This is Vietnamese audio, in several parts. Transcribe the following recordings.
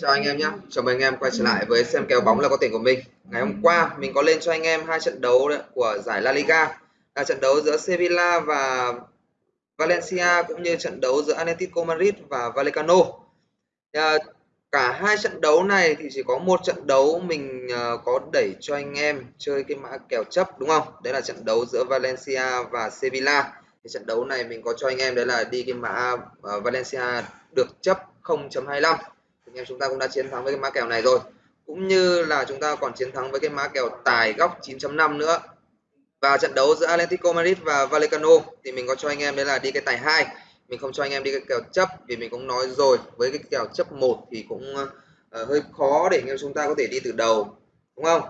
chào anh em nhé. Chào mừng anh em quay trở lại với xem kèo bóng là có tiền của mình. Ngày hôm qua mình có lên cho anh em hai trận đấu của giải La Liga là trận đấu giữa Sevilla và Valencia cũng như trận đấu giữa Atletico Madrid và Vallecano. À, cả hai trận đấu này thì chỉ có một trận đấu mình à, có đẩy cho anh em chơi cái mã kèo chấp đúng không? Đấy là trận đấu giữa Valencia và Sevilla. Thì trận đấu này mình có cho anh em đấy là đi cái mã à, Valencia được chấp 0.25 anh em chúng ta cũng đã chiến thắng với cái mã kèo này rồi. Cũng như là chúng ta còn chiến thắng với cái mã kèo tài góc 9.5 nữa. Và trận đấu giữa Atletico Madrid và Vallecano thì mình có cho anh em đấy là đi cái tài hai. Mình không cho anh em đi cái kèo chấp vì mình cũng nói rồi với cái kèo chấp một thì cũng uh, hơi khó để anh em chúng ta có thể đi từ đầu đúng không?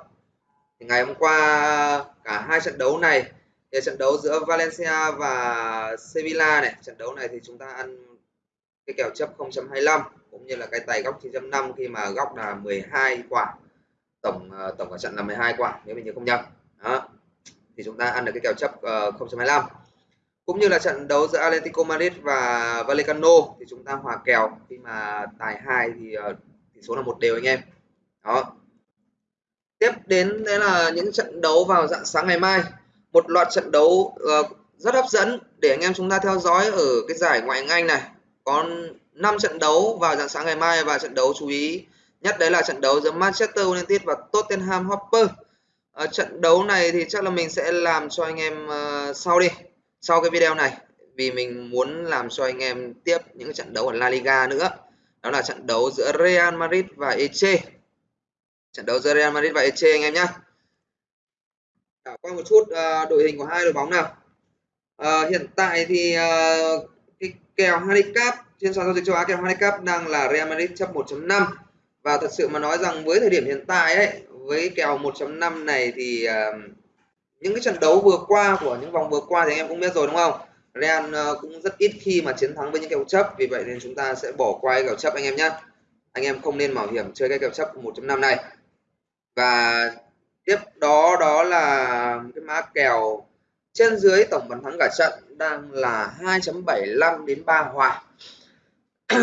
Thì ngày hôm qua cả hai trận đấu này thì trận đấu giữa Valencia và Sevilla này trận đấu này thì chúng ta ăn cái kèo chấp 0.25 cũng như là cái tài góc 9.5 khi mà góc là 12 quả tổng ờ, tổng cả trận là 12 quả nếu mình nhớ không nhầm. Đó. Thì chúng ta ăn được cái kèo chấp ờ, uh, 0.25 cũng như là trận đấu giữa Atletico Madrid và Vallecano thì chúng ta hòa kèo khi mà tài hai thì uh, tỷ số là một đều anh em. Đó. Tiếp đến đấy là những trận đấu vào dạng sáng ngày mai. Một loạt trận đấu uh, rất hấp dẫn để anh em chúng ta theo dõi ở cái giải ngoại hạng Anh này có 5 trận đấu vào dạng sáng ngày mai và trận đấu chú ý nhất đấy là trận đấu giữa Manchester United và Tottenham Hotspur. À, trận đấu này thì chắc là mình sẽ làm cho anh em uh, sau đi sau cái video này vì mình muốn làm cho anh em tiếp những trận đấu ở La Liga nữa. Đó là trận đấu giữa Real Madrid và Eche trận đấu giữa Real Madrid và Eche anh em nhé đảo qua một chút uh, đội hình của hai đội bóng nào. Uh, hiện tại thì uh, cái kèo handicap trên sàn giao dịch châu Á kèo handicap đang là Real Madrid chấp 1.5 và thật sự mà nói rằng với thời điểm hiện tại ấy với kèo 1.5 này thì uh, những cái trận đấu vừa qua của những vòng vừa qua thì anh em cũng biết rồi đúng không? Real uh, cũng rất ít khi mà chiến thắng với những kèo chấp. Vì vậy nên chúng ta sẽ bỏ qua kèo chấp anh em nhé anh em không nên mạo hiểm chơi cái kèo chấp 1.5 này. Và tiếp đó đó là cái mã kèo trên dưới tổng bàn thắng cả trận đang là 2.75 đến 3 hòa.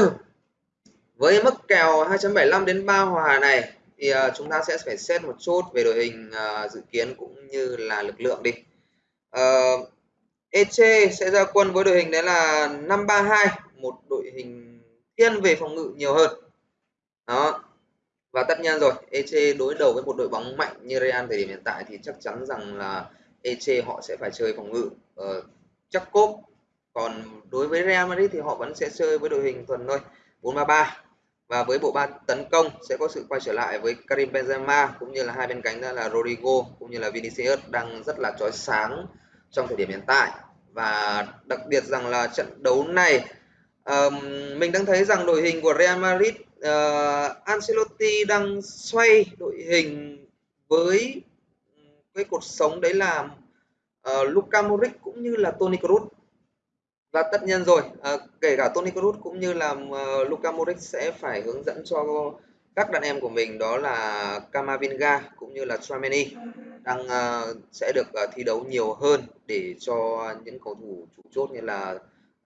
Với mức kèo 2.75 đến 3 hòa này thì ờ, chúng ta sẽ phải xét một chút về đội hình ờ, dự kiến cũng như là lực lượng đi. Ờ, uh, Eche sẽ ra quân với đội hình đấy là 532 một đội hình thiên về phòng ngự nhiều hơn. Đó và tất nhiên rồi Eche đối đầu với một đội bóng mạnh như Real thời điểm hiện tại thì chắc chắn rằng là Eche họ sẽ phải chơi phòng ngự uh, chắc cốp còn đối với Real Madrid thì họ vẫn sẽ chơi với đội hình thuần thôi 433 và với bộ ba tấn công sẽ có sự quay trở lại với Karim Benzema cũng như là hai bên cánh đó là Rodrigo cũng như là Vinicius đang rất là chói sáng trong thời điểm hiện tại. Và đặc biệt rằng là trận đấu này um, mình đang thấy rằng đội hình của Real Madrid uh, Ancelotti đang xoay đội hình với ừ, cái cột sống đấy là uh, Luka Modric cũng như là Toni Kroos và tất nhiên rồi. Uh, kể cả Toni Kroos cũng như là uh, Luka Modric sẽ phải hướng dẫn cho các đàn em của mình đó là Kamavinga cũng như là Tchouameni đang uh, sẽ được uh, thi đấu nhiều hơn để cho những cầu thủ chủ chốt như là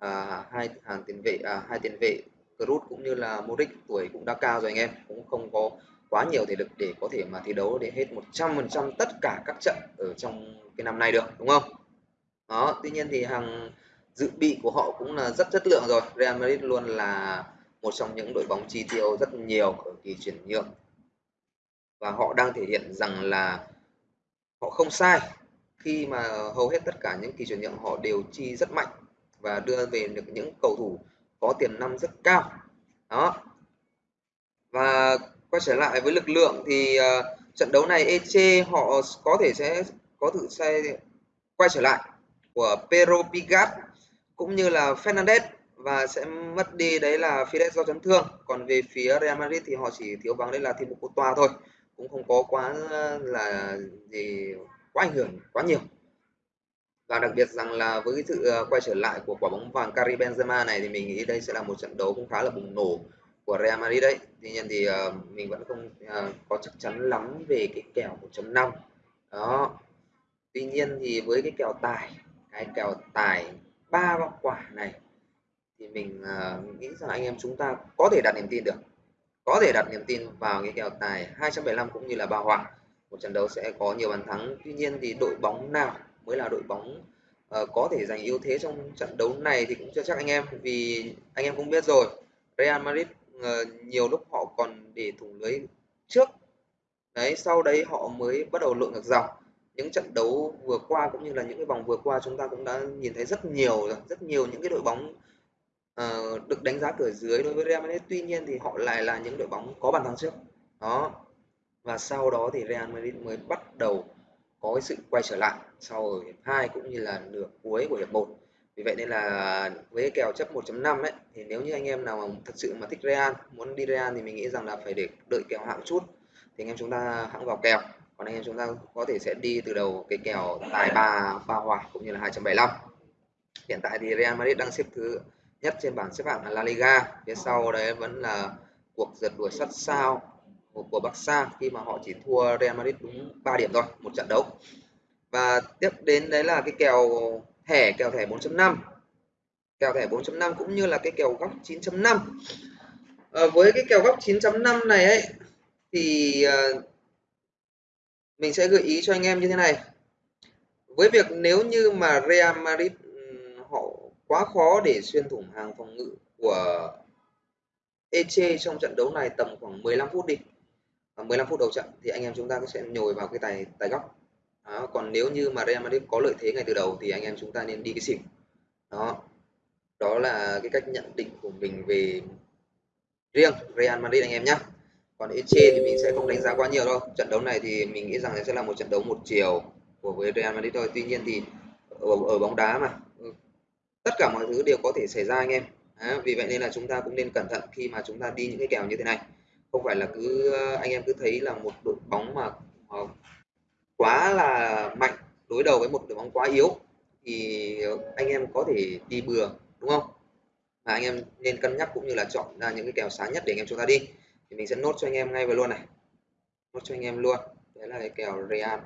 uh, hai hàng tiền vệ uh, hai tiền vệ Kroos cũng như là Modric tuổi cũng đã cao rồi anh em cũng không có quá nhiều thể lực để có thể mà thi đấu để hết 100% tất cả các trận ở trong cái năm nay được, đúng không? Đó, tuy nhiên thì hàng dự bị của họ cũng là rất chất lượng rồi. Real Madrid luôn là một trong những đội bóng chi tiêu rất nhiều ở kỳ chuyển nhượng. Và họ đang thể hiện rằng là họ không sai khi mà hầu hết tất cả những kỳ chuyển nhượng họ đều chi rất mạnh và đưa về được những cầu thủ có tiềm năng rất cao. Đó. Và quay trở lại với lực lượng thì uh, trận đấu này Eche họ có thể sẽ có thử xe quay trở lại của Pero Pigat cũng như là Fernandez và sẽ mất đi đấy là Fidel do chấn thương. Còn về phía Real Madrid thì họ chỉ thiếu vắng đấy là Thibaut Courtois thôi. Cũng không có quá là gì quá ảnh hưởng quá nhiều. Và đặc biệt rằng là với sự ờ, quay trở lại của quả bóng vàng Karim Benzema này thì mình nghĩ đây sẽ là một trận đấu cũng khá là bùng nổ của Real Madrid đấy. Tuy nhiên thì uh, mình vẫn không uh, có chắc chắn lắm về cái kèo 1.5 đó. Tuy nhiên thì với cái kèo tài cái kèo tài ba quả này thì mình uh, nghĩ rằng anh em chúng ta có thể đặt niềm tin được. Có thể đặt niềm tin vào cái kèo tài 275 cũng như là ba hòa một trận đấu sẽ có nhiều bàn thắng. Tuy nhiên thì đội bóng nào mới là đội bóng uh, có thể giành ưu thế trong trận đấu này thì cũng chưa chắc anh em. Vì anh em cũng biết rồi Real Madrid Ờ, nhiều lúc họ còn để thủng lưới trước. Đấy sau đấy họ mới bắt đầu lội ngược dòng. Những trận đấu vừa qua cũng như là những cái vòng vừa qua chúng ta cũng đã nhìn thấy rất nhiều rồi rất nhiều những cái đội bóng uh, được đánh giá cửa dưới đối với Real Madrid. Tuy nhiên thì họ lại là những đội bóng có bàn thắng trước. Đó. Và sau đó thì Real Madrid mới bắt đầu có cái sự quay trở lại sau ở hiệp 2 cũng như là nửa cuối của hiệp 1 vì vậy nên là với cái kèo chấp 1.5 ấy, thì nếu như anh em nào mà thật sự mà thích Real, muốn đi Real thì mình nghĩ rằng là phải để đợi kèo hạng chút. Thì anh em chúng ta hãng vào kèo. Còn anh em chúng ta có thể sẽ đi từ đầu cái kèo tài ba ba hòa cũng như là 2.75 hiện tại thì Real Madrid đang xếp thứ nhất trên bảng xếp hạng là La Liga. Phía sau đấy vẫn là cuộc giật đuổi sát sao của Barca khi mà họ chỉ thua Real Madrid đúng 3 điểm thôi, một trận đấu. Và tiếp đến đấy là cái kèo thẻ kèo thẻ 4.5 kèo thẻ 4.5 cũng như là cái kèo góc 9.5 à, ờ, với cái kèo góc 9.5 này ấy thì à, mình sẽ gợi ý cho anh em như thế này. Với việc nếu như mà Real Madrid họ quá khó để xuyên thủng hàng phòng ngự của Eche trong trận đấu này tầm khoảng 15 phút đi à, 15 phút đầu trận thì anh em chúng ta sẽ nhồi vào cái tài tài góc đó. còn nếu như mà Real Madrid có lợi thế ngay từ đầu thì anh em chúng ta nên đi cái xỉu đó đó là cái cách nhận định của mình về riêng Real Madrid anh em nhé còn Eche thì mình sẽ không đánh giá quá nhiều đâu. Trận đấu này thì mình nghĩ rằng sẽ là một trận đấu một chiều của với Real Madrid thôi. Tuy nhiên thì ở, ở bóng đá mà ừ, tất cả mọi thứ đều có thể xảy ra anh em. À, vì vậy nên là chúng ta cũng nên cẩn thận khi mà chúng ta đi những cái kèo như thế này. Không phải là cứ ờ, anh em cứ thấy là một đội bóng mà mà quá là mạnh đối đầu với một đội bóng quá yếu thì anh em có thể đi bừa đúng không? Mà anh em nên cân nhắc cũng như là chọn ra những cái kèo sáng nhất để anh em chúng ta đi. Thì mình sẽ nốt cho anh em ngay vào luôn này. Nốt cho anh em luôn. Đấy là cái kèo Real.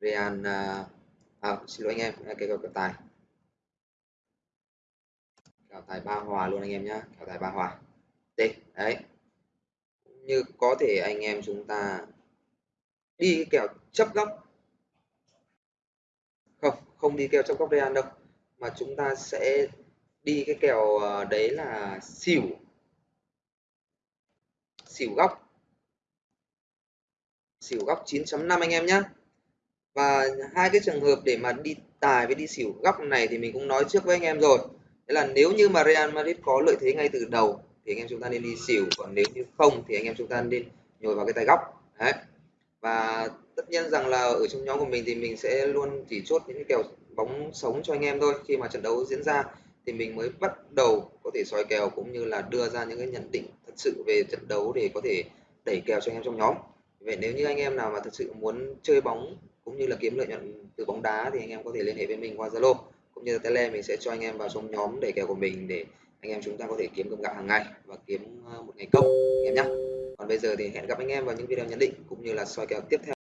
Real à, à, xin lỗi anh em cái kèo tài. Kèo tài ba hòa luôn anh em nhá. Kèo tài ba hòa. Đây đấy như có thể anh em chúng ta đi kèo chấp góc. Không không đi kèo chấp góc Real đâu, mà chúng ta sẽ đi cái kèo ờ, đấy là xỉu. Xỉu góc. Xỉu góc 9.5 anh em nhé và hai cái trường hợp để mà đi tài với đi xỉu góc này thì mình cũng nói trước với anh em rồi. Đấy là nếu như mà Real Madrid có lợi thế ngay từ đầu thì anh em chúng ta nên đi xỉu, còn nếu như không thì anh em chúng ta nên nhồi vào cái tay góc. Đấy. Và tất nhiên rằng là ở trong nhóm của mình thì mình sẽ luôn chỉ chốt những cái kèo bóng sống cho anh em thôi. Khi mà trận đấu diễn ra thì mình mới bắt đầu có thể soi kèo cũng như là đưa ra những cái nhận định thật sự về trận đấu để có thể đẩy kèo cho anh em trong nhóm. Vậy nếu như anh em nào mà thật sự muốn chơi bóng cũng như là kiếm lợi nhuận từ bóng đá thì anh em có thể liên hệ với mình qua Zalo cũng như là tele mình sẽ cho anh em vào trong nhóm đẩy kèo của mình để anh em chúng ta có thể kiếm cơm gạo hàng ngày và kiếm ờ, một ngày công, anh em nhé còn bây giờ thì hẹn gặp anh em vào những video nhận định cũng như là soi kèo tiếp theo.